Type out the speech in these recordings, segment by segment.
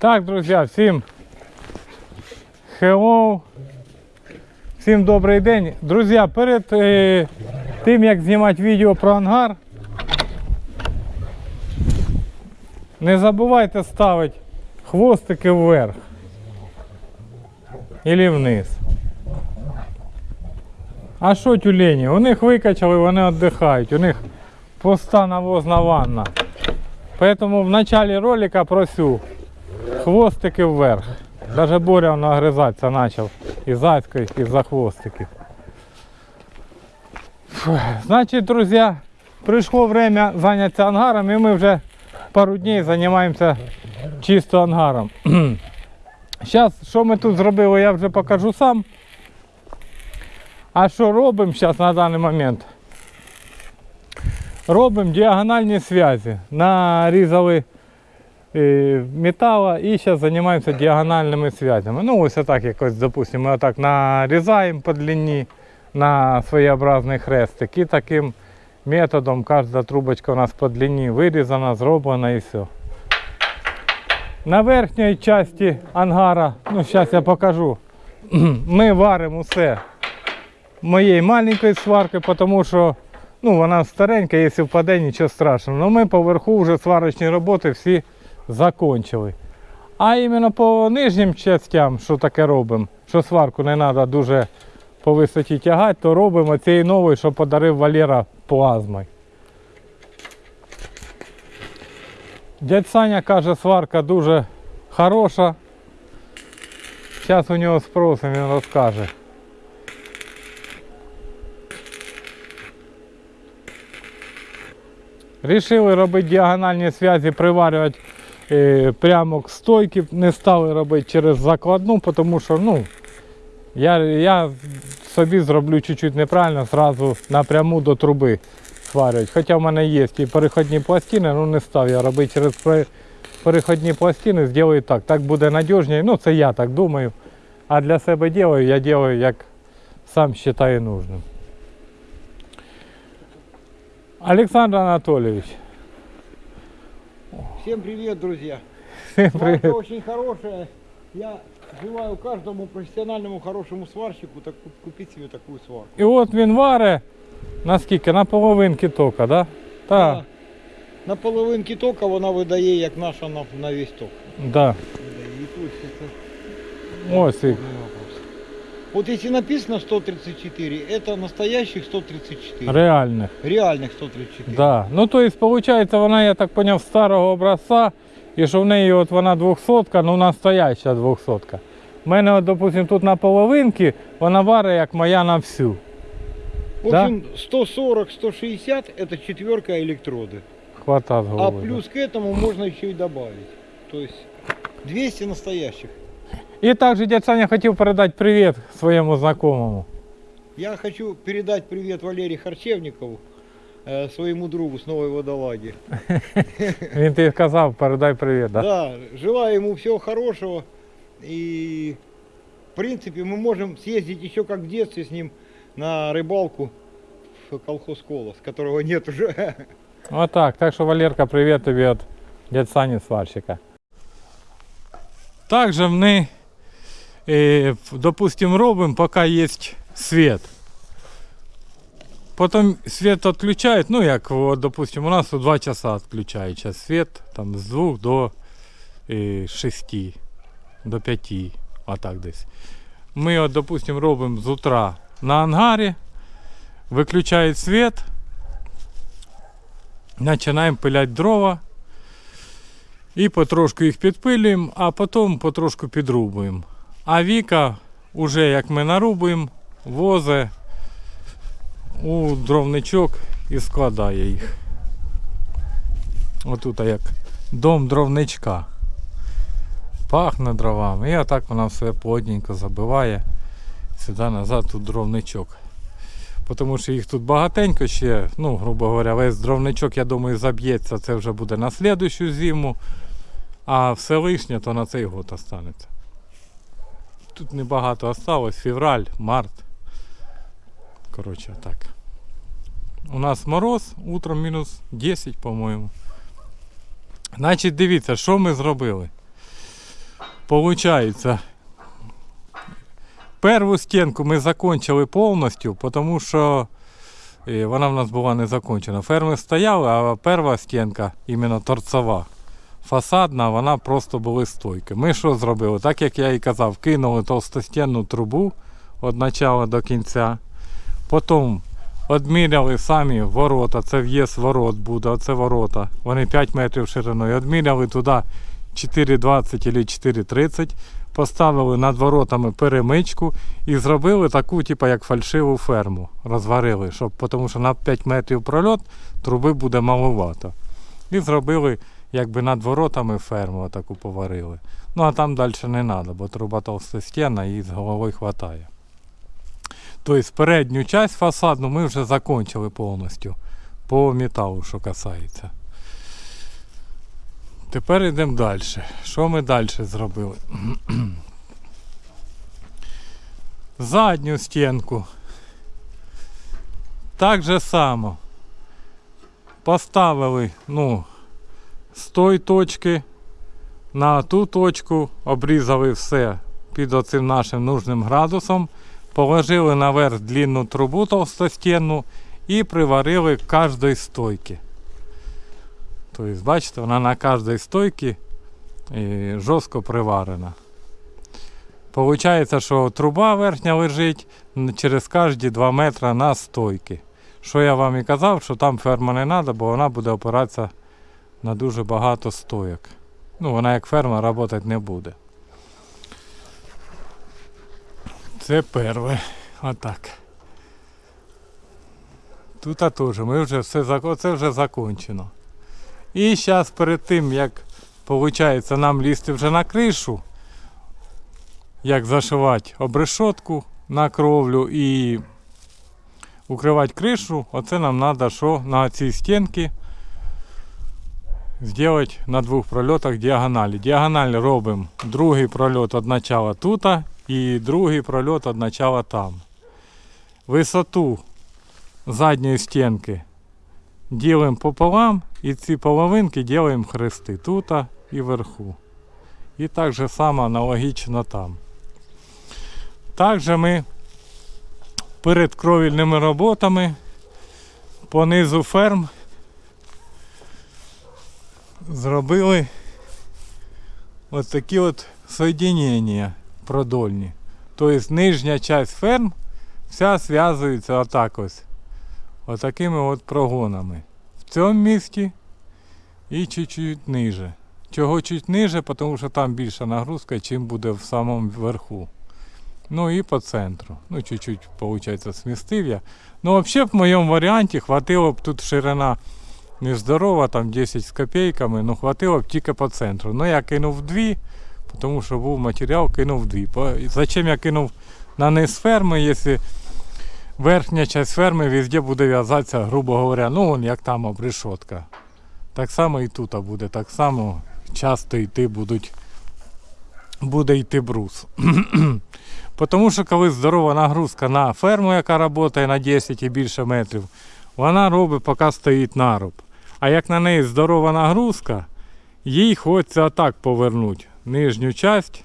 Так, друзі, всім hello. Всім добрий день. Друзі, перед е, тим як знімати відео про ангар, не забувайте ставити хвостики вверх і вниз. А що тюлені? У них викачали, вони віддихають. У них пуста навозна ванна. Поэтому в начале ролика просю хвостики вверх. Даже Боря он огрызаться начал. І зайською, і за хвостиків. Фух. Значить, друзі, прийшло время зайнятися ангаром, і ми вже пару днів займаємося чисто ангаром. Зараз, що ми тут зробили, я вже покажу сам. А що робимо зараз на даний момент? Робимо діагональні зв'язі. Нарізали металла і зараз займаємося діагональними зв'язями. Ну ось так якось, допустимо, ми отак нарізаємо по длині на своєобразний хрестик. І таким методом кожна трубочка у нас по длині вирізана, зроблена і все. На верхній часті ангара, ну зараз я покажу, ми варимо усе моєї маленької сварки, тому що ну, вона старенька, якщо впаде, нічого страшного. Але ми поверху вже сварочні роботи всі закончили. А іменно по нижнім частям, що таке робимо, що сварку не треба дуже по висоті тягати, то робимо цієї нової, що подарив Валера плазмою. Дядь Саня каже, сварка дуже хороша. Зараз у нього спросимо, він розкаже. Рішили робити діагональні зв'язі, приварювати е, прямо к стойки, не стали робити через закладну, тому що ну, я, я собі зроблю чуть-чуть неправильно, зразу напряму до труби сварювати. Хоча в мене є і переходні пластини, ну не став я робити через переходні пластини, зроблю так. Так буде надіжніше. Ну це я так думаю. А для себе роблю, я роблю як сам вважаю нужним. Александр Анатольевич, Всем привет, друзья! всім Сварка очень хорошая. Я желаю каждому профессиональному хорошему сварщику так, купить себе такую сварку. І от він варе наскільки? На половинки тока, да? Так, Да. На половинки тока вона видає, як наша на, на весь ток. да. Видає. І тут це Ось і. Вот если написано 134, это настоящих 134. Реальних. Реальных 134. Да. Ну то есть, виходить, вона, я так поняв, старого образця, і що в неї от вона 200, ну настояща 200. У мене, от, допустим, тут на половинки, вона варить, як моя на всю. В Да? общем, 140-160 это четверка электроды. Хватать А голови. плюс к этому можно еще и добавить. То есть 200 настоящих. І також дядь Саня хотів передати привіт своєму знакомому. Я хочу передать привет Валерию Харчевникову, э, своему другу с Новой Водолаги. Він тобі казав, передай привіт, да? Да, желаю ему всего хорошего. И в принципе мы можем съездить еще как в детстве с ним на рыбалку в колхоз Колос, которого нет уже. Отак. Так що, Валерка, привіт тобі від дядь Сані сварщика. Также ми, е, допустим, робимо, поки є світ. Потім світ відключають, ну як, от, допустим, у нас у 2 часа відключають час світ, там з 2 до е, 6, до 5, отак десь. Ми, от, допустим, робимо з утра на ангарі, виключають світ, починаємо пиляти дрова. І потрошку їх підпилюємо, а потім потрошку підрубуємо. А Віка, уже як ми нарубуємо, возе у дровничок і складає їх. Отут як дом дровничка. Пахне дровами. І отак вона все плотненько забиває. Сюди назад тут дровничок. Тому що їх тут багатенько ще, ну, грубо говоря, весь дровничок, я думаю, заб'ється, це вже буде на слідущу зиму. А все лишнє то на цей год останеться. Тут небагато осталось, февраль, март. Коротше, так. У нас мороз, утром мінус 10, по-моєму. Значить, дивіться, що ми зробили. Получається, перву стінку ми закончили повністю, тому що е, вона в нас була не закончена. Ферми стояли, а перша стінка, іменно торцова, фасадна, вона просто були стойки. Ми що зробили? Так як я і казав, кинули товстостінну трубу від початку до кінця. Потім Одміряли самі ворота, це в'їзд ворот буде, оце ворота. Вони 5 метрів шириною. Одміряли туди 4,20 або 4,30, поставили над воротами перемичку і зробили таку, типу, як фальшиву ферму. Розварили, щоб, тому що на 5 метрів прольот труби буде маловато. І зробили якби над воротами ферму таку поварили. Ну а там далі не треба, бо труба толстостінна і з голови вистачає. Тобто передню часть фасадну ми вже закончили повністю по металу, що касається. Тепер йдемо далі. Що ми далі зробили? Задню стінку. Так же само. Поставили, ну, з тої точки на ту точку, обрізали все під оцим нашим нужним градусом положили наверх длинну трубу толстостінну і приварили к кожній стойки. Тобто, бачите, вона на кожній стойці жорстко приварена. Получається, що труба верхня лежить через кожні 2 метри на стойки. Що я вам і казав, що там ферма не треба, бо вона буде опиратися на дуже багато стоек. Ну, вона як ферма працювати не буде. Це перше. Отак. Тут теж ми вже все зак- це вже закончено. І зараз перед тим, як виходить нам лізти вже на кришу, як зашивати обрешотку на кровлю і укривати кришу, оце нам треба, що на цій стінці зробити на двох прольотах діагоналі. Діагональ робимо другий прольот від начала тут і другий прольот від начала там. Висоту задньої стінки ділимо пополам і ці половинки ділимо хрести тут і вверху. І так же само аналогічно там. Також ми перед кровільними роботами по низу ферм зробили от такі от соєдинення продольні. Тобто нижня часть ферм вся зв'язується отак ось. Отакими от прогонами. В цьому місці і чуть-чуть ниже. Чого чуть ниже, тому що там більша нагрузка, чим буде в самому верху. Ну і по центру. Ну, чуть-чуть, виходить, смістив я. Ну, взагалі, в моєму варіанті хватило б тут ширина нездорова, там 10 з копійками, ну хватило б тільки по центру. Ну я кинув дві, тому що був матеріал, кинув дві. Зачем я кинув на низ ферми, якщо верхня частина ферми везде буде в'язатися, грубо говоря, ну вон як там обрешотка. Так само і тут буде, так само часто йти будуть, буде йти брус. Тому що коли здорова нагрузка на ферму, яка працює на 10 і більше метрів, вона робить, поки стоїть наруб. А як на неї здорова нагрузка, їй хочеться отак повернути. Нижню часть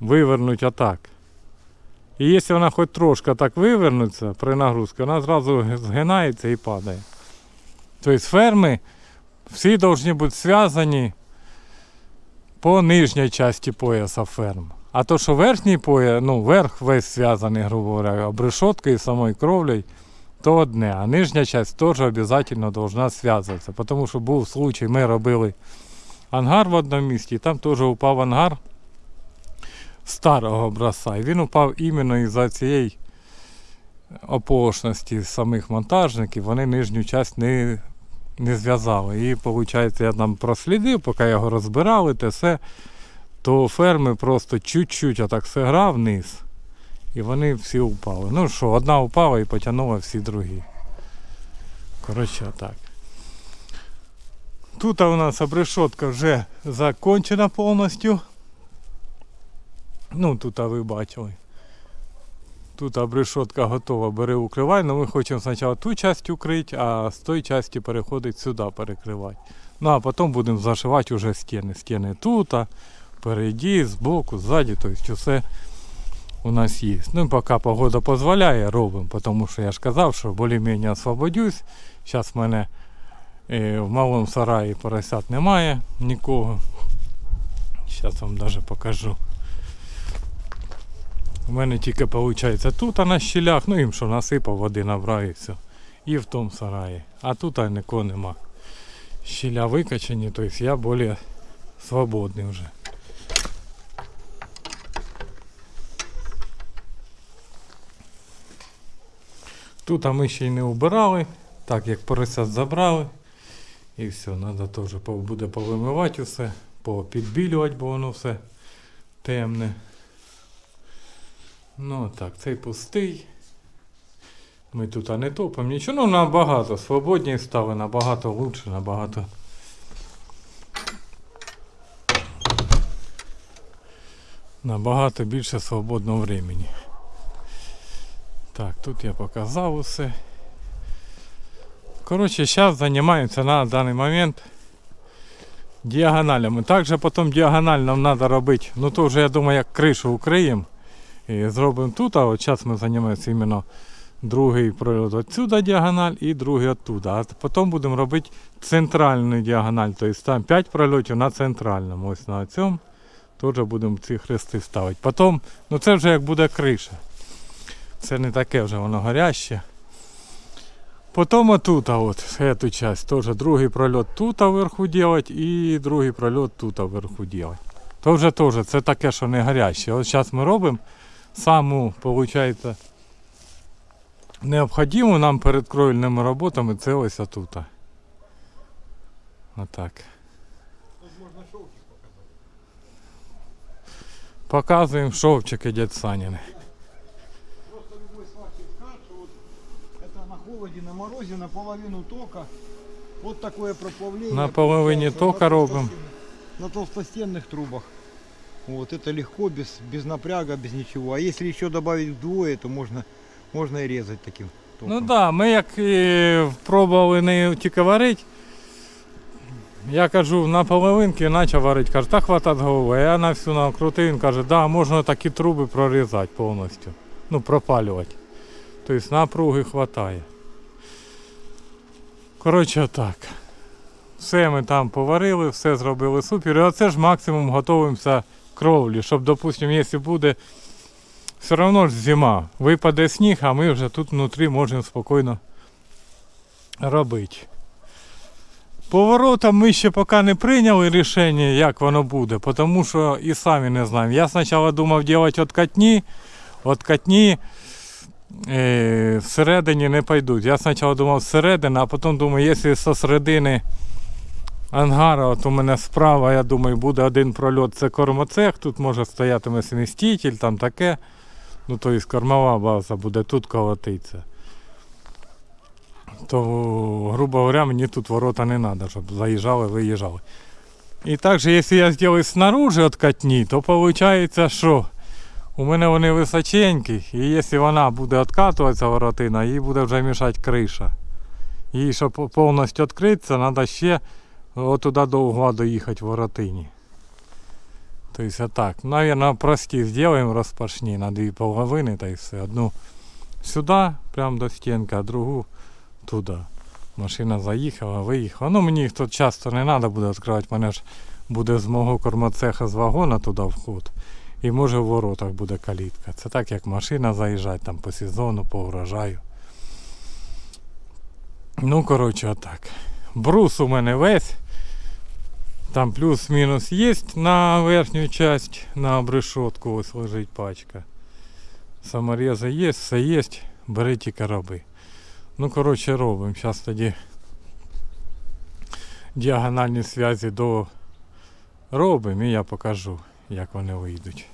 вивернути отак. І якщо вона хоч трошки так вивернеться при нагрузці, вона зразу згинається і падає. Тобто ферми всі повинні бути зв'язані по нижній часті пояса ферм. А то, що верхній пояс, ну, верх весь зв'язаний, грубо говоря, обрешоткою і самою кровлею, то одне. А нижня часть теж обов'язково должна зв'язуватися. Тому що був случай, ми робили ангар в одному місті, і там теж упав ангар старого образця. І він упав іменно із-за цієї ополошності самих монтажників, вони нижню часть не, не зв'язали. І виходить, я там прослідив, поки його розбирали, те все, то ферми просто чуть-чуть отак сиграв вниз. І вони всі упали. Ну що, одна упала і потягнула всі другі. Коротше, так. Тут у нас обрешотка вже закончена повністю. Ну, тут ви бачили. Тут обрешотка готова, бери укривай, але ми хочемо спочатку ту частину укрити, а з тої частини переходить сюди перекривати. Ну а потім будемо зашивати вже стіни. Стіни тут, Впереді, збоку, ззаді, тобто все у нас є. Ну поки погода дозволяє, робимо, тому що я ж казав, що більш-менш освободюсь. Зараз в мене е, в малому сараї поросят немає нікого. Зараз вам навіть покажу. У мене тільки виходить тут а на щілях, ну їм що насипав, води набрав і все. І в тому сараї. А тут нікого нема. Щіля викачані, тобто я більш свободний вже. Тут а ми ще й не убирали, так як поросят забрали. І все, треба теж буде повимивати усе, попідбілювати, бо воно все темне. Ну так, цей пустий. Ми тут а не топимо нічого. Ну набагато свободні стали, набагато лучше, набагато. Набагато більше свободного времени. Так, тут я показав усе. Коротше, зараз займаємося на даний момент діагоналями. Також потім діагональ нам треба робити. Ну то вже я думаю, як кришу укриємо. І зробимо тут, а от зараз ми займаємося іменно другий прольот отсюда діагональ і другий оттуда. А потім будемо робити центральну діагональ. Тобто там 5 прольотів на центральному. Ось на цьому теж будемо ці хрести ставити. Потім, ну це вже як буде криша. Це не таке вже воно горяще. Потім отут, от эту часть, теж другий прольот тут вверху делать і другий прольот тут вверху делать. То вже теж це таке, що не гаряче. От зараз ми робимо саму, виходить, необхідну нам перед кровельними роботами це ось отут. Отак. Тут можно шовчик показать. Показуємо шовчики дядь Саніни. это на холоде, на морозе, наполовину тока. Вот такое проплавление. На половине получается тока на робим. толстостенных- На толстостенных трубах. Вот это легко, без, без напряга, без ничего. А если еще добавить вдвое, то можно, можно и резать таким током. Ну так, да, ми як і пробували не тільки варити. Я кажу, на половинки почав варити, каже, та хватать голови. А Я на всю накрутив, він каже, да, можна такі труби прорізати повністю. Ну, пропалювати. Тобто напруги вистачає. Коротше так. Все ми там поварили, все зробили супер. І оце ж максимум готуємося кровлі, щоб, допустимо, якщо буде все одно ж зима. Випаде сніг, а ми вже тут внутрі можемо спокійно робити. Поворотом ми ще поки не прийняли рішення, як воно буде, тому що і самі не знаємо. Я спочатку думав робити откатні, откатні всередині не пойдуть. Я спочатку думав зсередини, а потім думаю, якщо зі середини ангара, от у мене справа, я думаю, буде один прольот, це кормоцех, тут може стоятиме сміститель, там таке. Ну, то есть кормова база буде тут колотиться. То, грубо говоря, мені тут ворота не треба, щоб заїжджали, виїжджали. І також, якщо я зроблю снаружи от катні, то виходить, що у мене вони височенькі, і якщо вона буде відкатуватися воротина, їй буде вже мішати криша. І щоб повністю відкритися, треба ще отуди до угла доїхати воротині. То есть а так. Наверное, прости сделаем распашни на две половины, то есть одну сюда, прям до стенки, а другу туди. Машина заїхала, виїхала. Ну мені їх тут часто не треба буде відкривати, мене ж буде з мого кормоцеха з вагона туди вход. І може в воротах буде калітка. Це так як машина заїжджає там по сезону, по урожаю. Ну, коротше, отак. Брус у мене весь. Там плюс-мінус є на верхню часть, на обрешетку ось лежить пачка. Саморези є, все є, бери тільки роби. Ну, коротше, робимо. Зараз тоді діагональні зв'язі до робимо і я покажу, як вони вийдуть.